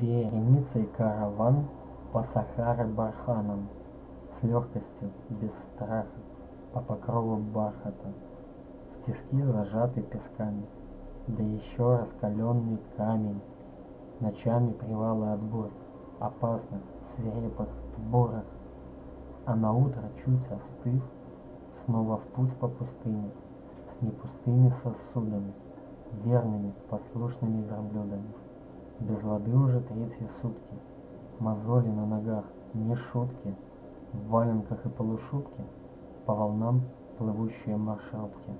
Вереницей караван по Сахаре барханом, С легкостью, без страха, по покрову бархата, В тиски зажатый песками, да еще раскаленный камень, Ночами привалы от бурь, опасных, свирепых, бурых, А наутро, чуть остыв, снова в путь по пустыне, С непустыми сосудами, верными, послушными верблюдами. Без воды уже третьи сутки, мозоли на ногах, не шутки, В валенках и полушубке по волнам плывущие маршрутки.